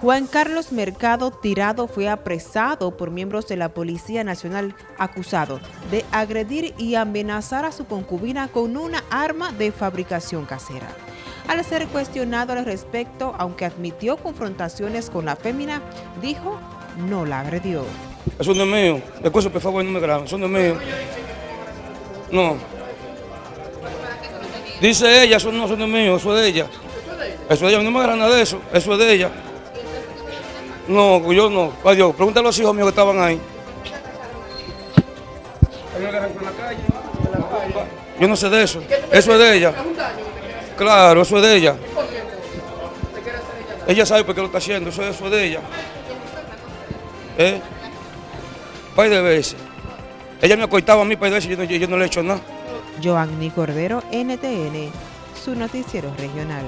Juan Carlos Mercado Tirado fue apresado por miembros de la Policía Nacional acusado de agredir y amenazar a su concubina con una arma de fabricación casera. Al ser cuestionado al respecto, aunque admitió confrontaciones con la fémina, dijo no la agredió. Eso no es mío. Después, por favor, no me graben. Eso no es mío. No. Dice ella, eso no, eso no es mío, eso es de ella. Eso es de ella, no me agarran nada de eso, eso es de ella. No, yo no. Adiós, pregúntale a los hijos míos que estaban ahí. Yo no sé de eso. Eso es de ella. Claro, eso es de ella. Ella sabe por qué lo está haciendo, eso, es de ella. ¿Eh? Par de veces. Ella me acoitaba a mí par de veces y yo no, yo no le he hecho nada. Joanny Cordero, NTN, su noticiero regional.